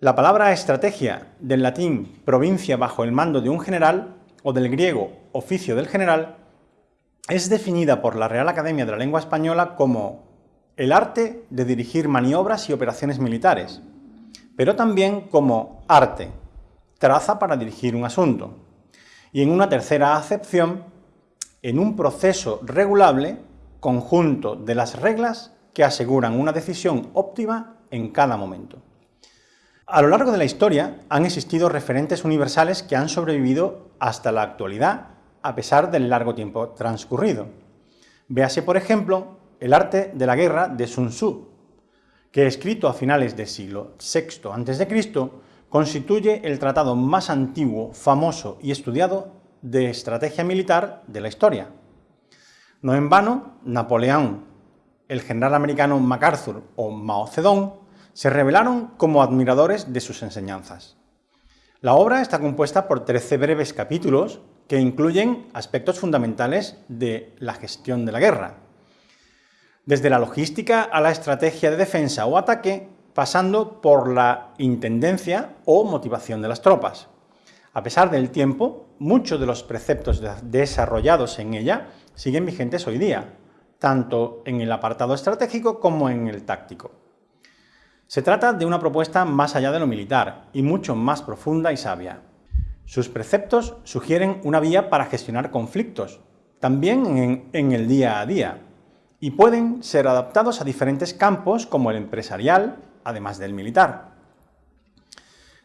La palabra estrategia, del latín provincia bajo el mando de un general, o del griego oficio del general, es definida por la Real Academia de la Lengua Española como el arte de dirigir maniobras y operaciones militares, pero también como arte, traza para dirigir un asunto, y en una tercera acepción, en un proceso regulable, conjunto de las reglas que aseguran una decisión óptima en cada momento. A lo largo de la historia han existido referentes universales que han sobrevivido hasta la actualidad, a pesar del largo tiempo transcurrido. Véase, por ejemplo, el arte de la guerra de Sun Tzu, que escrito a finales del siglo VI a.C., constituye el tratado más antiguo, famoso y estudiado de estrategia militar de la historia. No en vano, Napoleón, el general americano MacArthur o Mao Zedong se revelaron como admiradores de sus enseñanzas. La obra está compuesta por 13 breves capítulos que incluyen aspectos fundamentales de la gestión de la guerra, desde la logística a la estrategia de defensa o ataque, pasando por la intendencia o motivación de las tropas. A pesar del tiempo, muchos de los preceptos desarrollados en ella siguen vigentes hoy día, tanto en el apartado estratégico como en el táctico. Se trata de una propuesta más allá de lo militar y mucho más profunda y sabia. Sus preceptos sugieren una vía para gestionar conflictos, también en, el día a día, y pueden ser adaptados a diferentes campos como el empresarial, además del militar.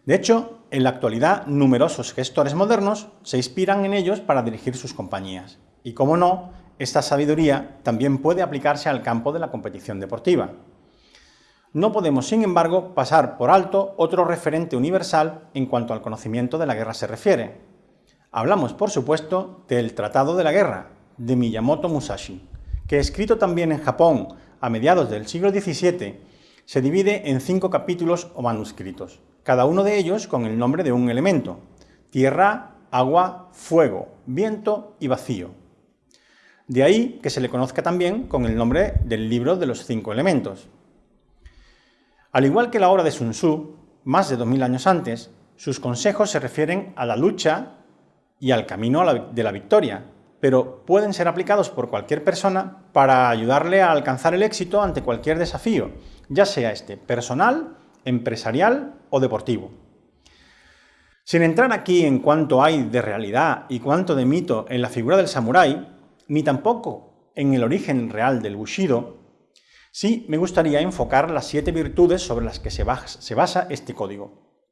De hecho, en la actualidad, numerosos gestores modernos se inspiran en ellos para dirigir sus compañías. Y como no, esta sabiduría también puede aplicarse al campo de la competición deportiva. No podemos, sin embargo, pasar por alto otro referente universal en cuanto al conocimiento de la guerra se refiere. Hablamos, por supuesto, del Tratado de la Guerra, de Miyamoto Musashi, que escrito también en Japón a mediados del siglo XVII, se divide en cinco capítulos o manuscritos, cada uno de ellos con el nombre de un elemento, tierra, agua, fuego, viento y vacío. De ahí que se le conozca también con el nombre del libro de los cinco elementos. Al igual que la obra de Sun Tzu, más de 2000 años antes, sus consejos se refieren a la lucha y al camino de la victoria, pero pueden ser aplicados por cualquier persona para ayudarle a alcanzar el éxito ante cualquier desafío, ya sea este personal, empresarial o deportivo. Sin entrar aquí en cuánto hay de realidad y cuánto de mito en la figura del samurái, ni tampoco en el origen real del Bushido, Sí, me gustaría enfocar las siete virtudes sobre las que se basa este código.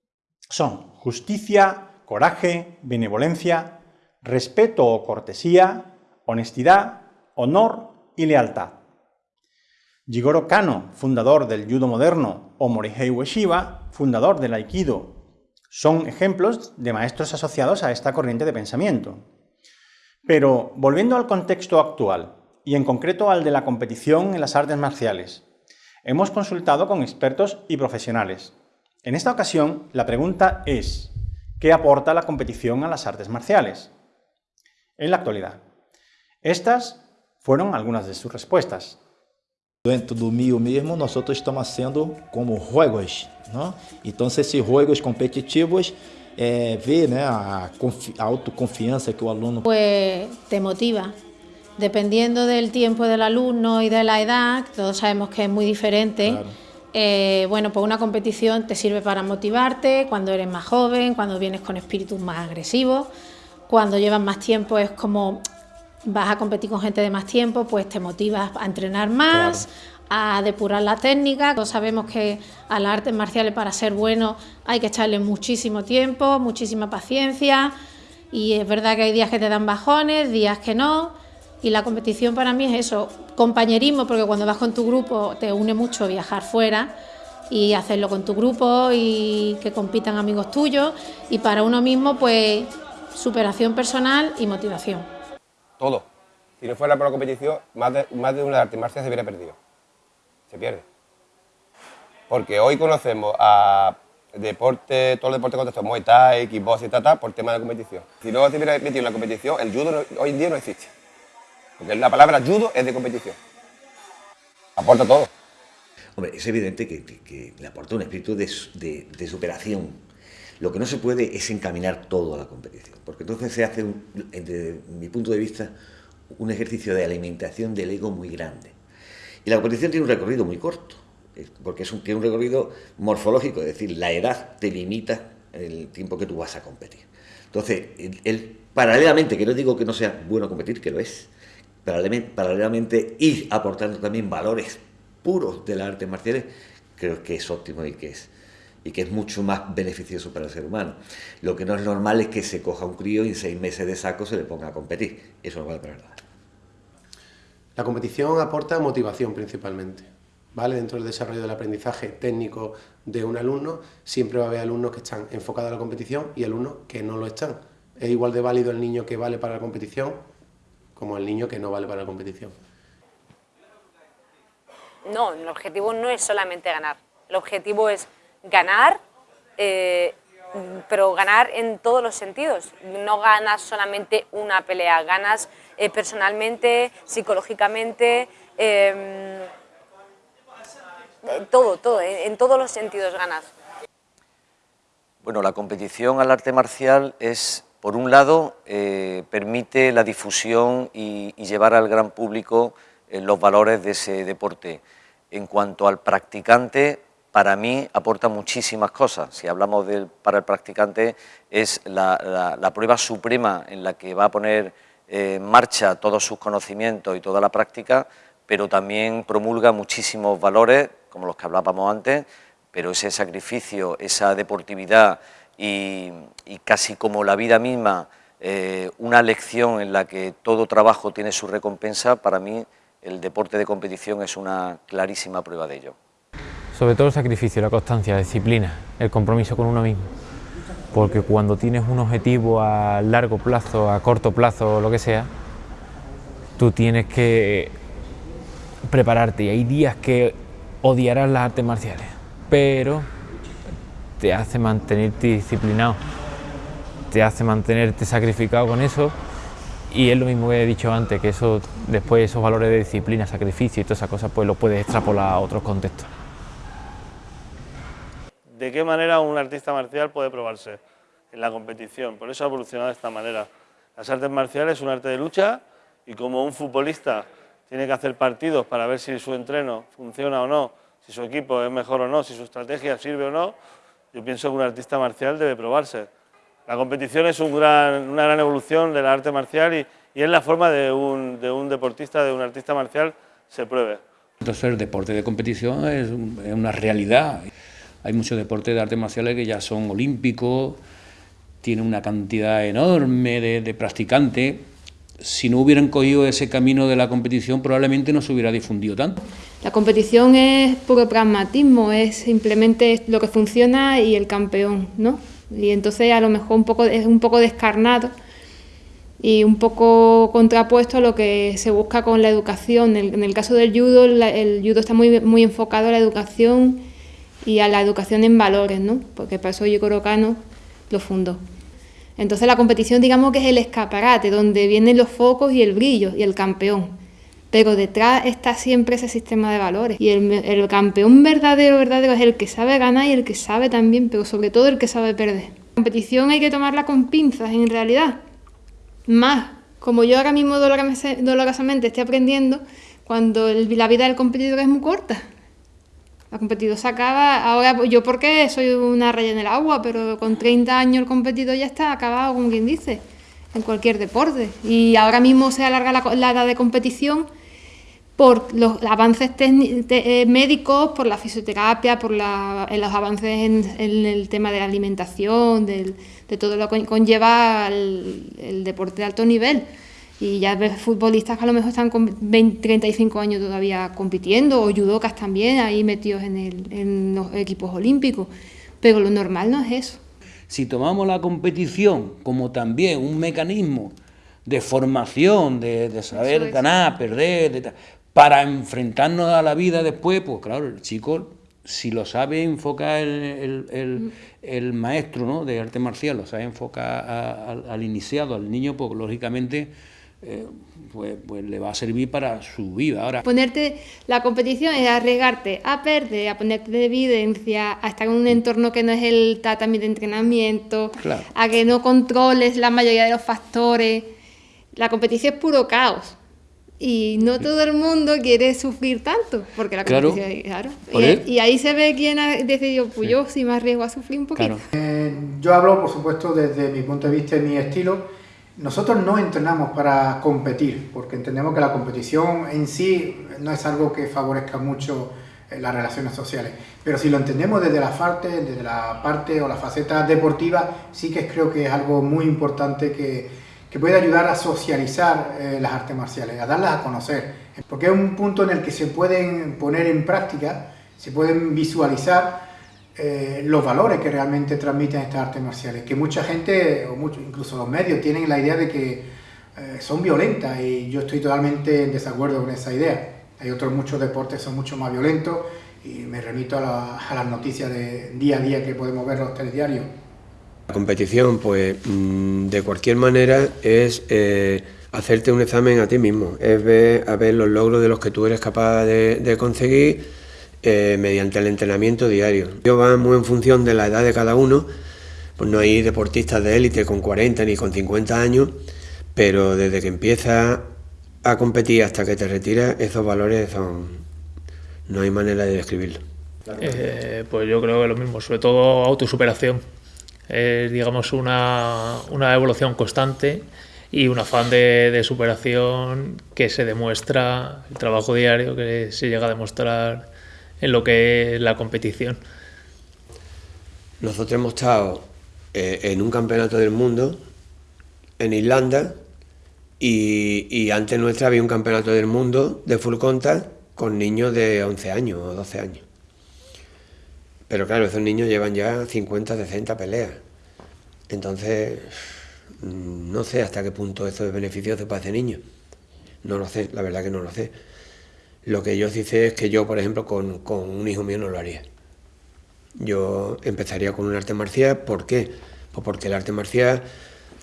Son justicia, coraje, benevolencia, respeto o cortesía, honestidad, honor y lealtad. Jigoro Kano, fundador del judo moderno, o Morihei Ueshiba, fundador del aikido, son ejemplos de maestros asociados a esta corriente de pensamiento. Pero, volviendo al contexto actual, y en concreto al de la competición en las artes marciales. Hemos consultado con expertos y profesionales. En esta ocasión, la pregunta es, ¿qué aporta la competición a las artes marciales? En la actualidad. Estas fueron algunas de sus respuestas. Dentro do MIO mesmo, nós estamos haciendo como juegos, ¿no? Entonces, esses juegos competitivos é, ver né, a, a autoconfiança que o aluno... Pues te motiva, Dependiendo del tiempo del alumno y de la edad, todos sabemos que es muy diferente. Eh, bueno, pues una competición te sirve para motivarte cuando eres más joven, cuando vienes con espíritus más agresivos, cuando llevas más tiempo es como vas a competir con gente de más tiempo, pues te motivas a entrenar más, a depurar la técnica. Todos sabemos que a las artes marciales para ser bueno hay que echarle muchísimo tiempo, muchísima paciencia y es verdad que hay días que te dan bajones, días que no, y la competición para mí es eso, compañerismo, porque cuando vas con tu grupo te une mucho viajar fuera y hacerlo con tu grupo y que compitan amigos tuyos. Y para uno mismo, pues superación personal y motivación. Todo. Si no fuera por la competición, más de, más de una arte marcial se hubiera perdido. Se pierde. Porque hoy conocemos a deporte, todo el deporte contexto, Muay Thai, Kickbox y tal, por tema de competición. Si no se hubiera metido en la competición, el judo hoy en día no existe. Porque la palabra judo es de competición. Aporta todo. Hombre, es evidente que, le aporta un espíritu de, de, superación. Lo que no se puede es encaminar todo a la competición, porque entonces se hace, desde mi punto de vista, un ejercicio de alimentación del ego muy grande. Y la competición tiene un recorrido muy corto, porque es un, tiene un recorrido morfológico, es decir, la edad te limita el tiempo que tú vas a competir. Entonces, el, paralelamente, que no digo que no sea bueno competir, que lo es, paralelamente, ir aportando también valores puros de las artes marciales, creo que es óptimo y que es, y que es mucho más beneficioso para el ser humano. Lo que no es normal es que se coja un crío y en seis meses de saco se le ponga a competir. Eso no vale para nada. La competición aporta motivación principalmente. ¿Vale? Dentro del desarrollo del aprendizaje técnico de un alumno, siempre va a haber alumnos que están enfocados a la competición y alumnos que no lo están. Es igual de válido el niño que vale para la competición como el niño que no vale para la competición. No, el objetivo no es solamente ganar. El objetivo es ganar, eh, pero ganar en todos los sentidos. No ganas solamente una pelea, ganas eh, personalmente, psicológicamente, em, todo, todo, en, todos los sentidos ganas. Bueno, la competición al arte marcial es, por un lado, eh, permite la difusión y, llevar al gran público eh, los valores de ese deporte. En cuanto al practicante, para mí aporta muchísimas cosas. Si hablamos del, para el practicante, es la, prueba suprema en la que va a poner eh, en marcha todos sus conocimientos y toda la práctica, pero también promulga muchísimos valores como los que hablábamos antes, pero ese sacrificio, esa deportividad y, casi como la vida misma, eh, una lección en la que todo trabajo tiene su recompensa, para mí el deporte de competición es una clarísima prueba de ello. Sobre todo el sacrificio, la constancia, la disciplina, el compromiso con uno mismo. Porque cuando tienes un objetivo a largo plazo, a corto plazo, lo que sea, tú tienes que prepararte y hay días que odiarás las artes marciales, pero te hace mantenerte disciplinado, te hace mantenerte sacrificado con eso y es lo mismo que he dicho antes, que eso después esos valores de disciplina, sacrificio y todas esas cosas pues lo puedes extrapolar a otros contextos. ¿De qué manera un artista marcial puede probarse en la competición? Por eso ha evolucionado de esta manera. Las artes marciales es un arte de lucha y como un futbolista tiene que hacer partidos para ver si su entreno funciona o no, si su equipo es mejor o no, si su estrategia sirve o no, yo pienso que un artista marcial debe probarse. La competición es un gran, una gran evolución del arte marcial y, y es la forma de un, de un, deportista, de un artista marcial, se pruebe. Entonces el deporte de competición es, una realidad. Hay muchos deportes de artes marciales que ya son olímpicos, tienen una cantidad enorme de, de practicantes si no hubieran cogido ese camino de la competición, probablemente no se hubiera difundido tanto. La competición es puro pragmatismo, es simplemente lo que funciona y el campeón, ¿no? Y entonces a lo mejor un poco, es un poco descarnado y un poco contrapuesto a lo que se busca con la educación. En el, caso del judo, el judo está muy, enfocado a la educación y a la educación en valores, ¿no? Porque para eso Yoko Kano lo fundó. Entonces la competición digamos que es el escaparate, donde vienen los focos y el brillo y el campeón. Pero detrás está siempre ese sistema de valores. Y el, campeón verdadero, verdadero es el que sabe ganar y el que sabe también, pero sobre todo el que sabe perder. La competición hay que tomarla con pinzas en realidad. Más, como yo ahora mismo dolorosamente estoy aprendiendo, cuando la vida del competidor es muy corta. La competidor se acaba, ahora yo porque soy una raya en el agua, pero con 30 años el competidor ya está acabado, como quien dice, en cualquier deporte. Y ahora mismo se alarga la, edad de competición por los avances eh, médicos, por la fisioterapia, por los avances en, el tema de la alimentación, de todo lo que conlleva el deporte de alto nivel. Y ya ves futbolistas que a lo mejor están con 20, 35 años todavía compitiendo, o judocas también, ahí metidos en, el, en los equipos olímpicos, pero lo normal no es eso. Si tomamos la competición como también un mecanismo de formación, de, saber ganar, perder, para enfrentarnos a la vida después, pues claro, el chico, si lo sabe enfocar el, el, el, maestro ¿no? de arte marcial, lo sabe enfocar al iniciado, al niño, pues lógicamente eh, pues, pues, le va a servir para su vida. Ahora, Ponerte la competición es arriesgarte a perder, a ponerte de evidencia, a estar en un entorno que no es el tatami de entrenamiento, a que no controles la mayoría de los factores. La competición es puro caos. Y no todo el mundo quiere sufrir tanto, porque la Claro. competición, claro. Y, y ahí se ve quién ha decidido, pues yo sí me arriesgo a sufrir un poquito. Eh, yo hablo, por supuesto, desde mi punto de vista y mi estilo. Nosotros no entrenamos para competir, porque entendemos que la competición en sí no es algo que favorezca mucho eh, las relaciones sociales. Pero si lo entendemos desde la parte, desde la parte o la faceta deportiva, sí que creo que es algo muy importante que, que puede ayudar a socializar eh, las artes marciales, a darlas a conocer. Porque es un punto en el que se pueden poner en práctica, se pueden visualizar eh, los valores que realmente transmiten estas artes marciales, que mucha gente, o incluso los medios, tienen la idea de que eh, son violentas y yo estoy totalmente en desacuerdo con esa idea. Hay otros muchos deportes que son mucho más violentos y me remito a, la- a las noticias de día a día que podemos ver los telediarios. La competición, pues mm, de cualquier manera, es eh, hacerte un examen a ti mismo, es ver, a ver los logros de los que tú eres capaz de, conseguir eh, mediante el entrenamiento diario. Yo va muy en función de la edad de cada uno, pues no hay deportistas de élite con 40 ni con 50 años, pero desde que empiezas a competir hasta que te retiras, esos valores son... no hay manera de describirlo. Eh, pues yo creo que lo mismo, sobre todo autosuperación. Es, digamos, una, una evolución constante y un afán de, superación que se demuestra, el trabajo diario que se llega a demostrar en lo que es la competición. Nosotros hemos estado eh, en un campeonato del mundo en Irlanda y, y antes nuestra había un campeonato del mundo de full contact con niños de 11 años o 12 años. Pero claro, esos niños llevan ya 50, 60 peleas. Entonces, mm, no sé hasta qué punto eso es beneficioso para ese niño. No lo sé, la verdad que no lo sé. Lo que yo sí sé es que yo, por ejemplo, con, con un hijo mío no lo haría. Yo empezaría con un arte marcial, ¿por qué? Pues porque el arte marcial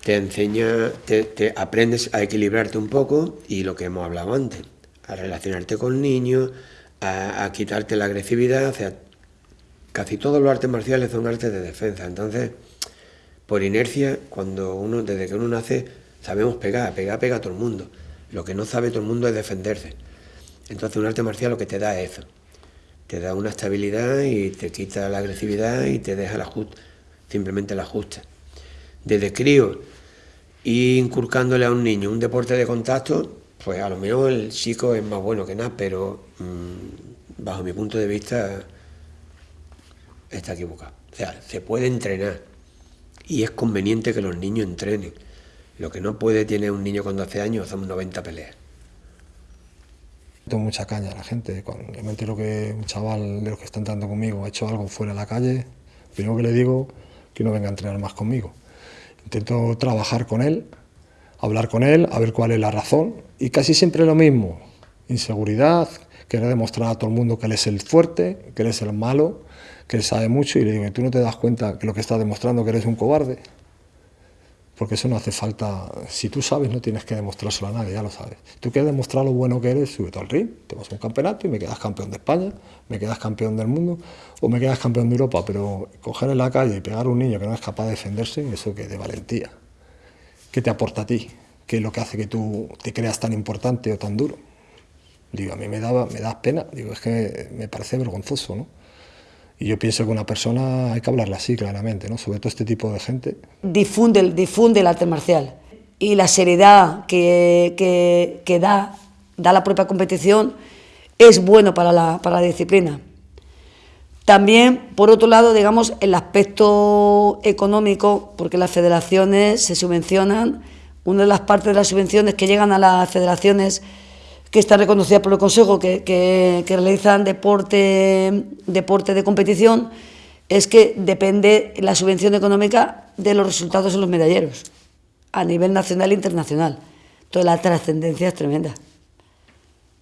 te enseña, te, te aprendes a equilibrarte un poco y lo que hemos hablado antes, a relacionarte con niños, a, a quitarte la agresividad, o sea, casi todos los artes marciales son artes de defensa, entonces, por inercia, cuando uno, desde que uno nace, sabemos pegar, pegar, pega a todo el mundo. Lo que no sabe todo el mundo es defenderse. Entonces un arte marcial lo que te da es eso. Te da una estabilidad y te quita la agresividad y te deja el ajuste, simplemente el ajuste. Desde crío, y inculcándole a un niño un deporte de contacto, pues a lo mejor el chico es más bueno que nada, pero mmm, bajo mi punto de vista está equivocado. O sea, se puede entrenar y es conveniente que los niños entrenen. Lo que no puede tiene un niño con 12 años son 90 peleas. Tengo mucha caña a la gente. Cuando me entero que un chaval de los que está entrando conmigo ha hecho algo fuera de la calle, lo primero que le digo que no venga a entrenar más conmigo. Intento trabajar con él, hablar con él, a ver cuál es la razón y casi siempre lo mismo. Inseguridad, querer demostrar a todo el mundo que él es el fuerte, que él es el malo, que sabe mucho y le digo, ¿tú no te das cuenta que lo que estás demostrando que eres un cobarde? Porque eso no hace falta, si tú sabes no tienes que demostrárselo a nadie, ya lo sabes. Tú quieres demostrar lo bueno que eres, súbete al ring, te vas a un campeonato y me quedas campeón de España, me quedas campeón del mundo o me quedas campeón de Europa, pero coger en la calle y pegar a un niño que no es capaz de defenderse, eso que de valentía. ¿Qué te aporta a ti? ¿Qué es lo que hace que tú te creas tan importante o tan duro? Digo, a mí me, daba, me da pena, digo, es que me parece vergonzoso, ¿no? Y yo pienso que una persona hay que hablarle así claramente, ¿no? sobre todo este tipo de gente. Difunde, difunde el arte marcial y la seriedad que, que, que da, da la propia competición es bueno para la, para la disciplina. También, por otro lado, digamos, el aspecto económico, porque las federaciones se subvencionan, una de las partes de las subvenciones que llegan a las federaciones que están reconocidas por el Consejo, que, que- que realizan deporte, deporte de competición, es que depende la subvención económica de los resultados en los medalleros, a nivel nacional e internacional. Entonces la trascendencia es tremenda.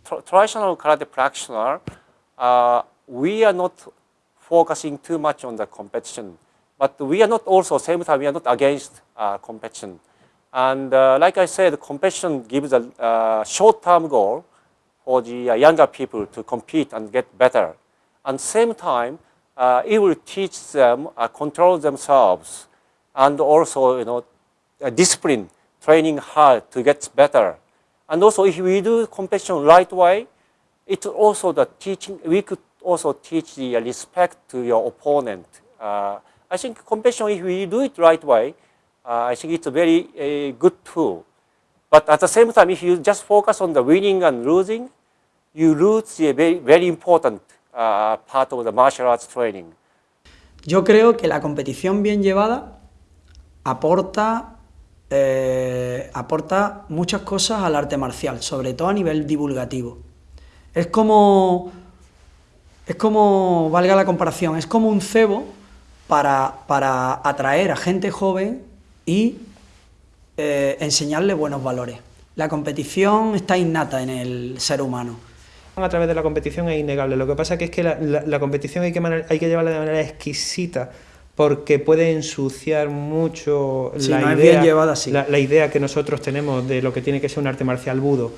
tra- traditional karate practitioner, uh, we are not focusing too much on the competition, but we are not also same time we are not against uh, competition. And uh, like I said, competition gives a uh, short-term goal for the uh, younger people to compete and get better. And same time, uh, it will teach them uh, control themselves and also, you know, discipline, training hard to get better. And also, if we do competition right way, it's also the teaching. We could also teach the respect to your opponent. Uh, I think competition, if we do it right way, uh, I think it's a very a good tool. But at the same time, if you just focus on the winning and losing, you lose the very, very important uh, part of the martial arts training. Yo creo que la competición bien llevada aporta eh, aporta muchas cosas al arte marcial, sobre todo a nivel divulgativo. Es como, es como, valga la comparación, es como un cebo para, para atraer a gente joven y eh, enseñarle buenos valores. La competición está innata en el ser humano. A través de la competición es innegable, lo que pasa es que la, la, competición hay que, hay que llevarla de manera exquisita, porque puede ensuciar mucho la, idea, la, la idea que nosotros tenemos de lo que tiene que ser un arte marcial budo.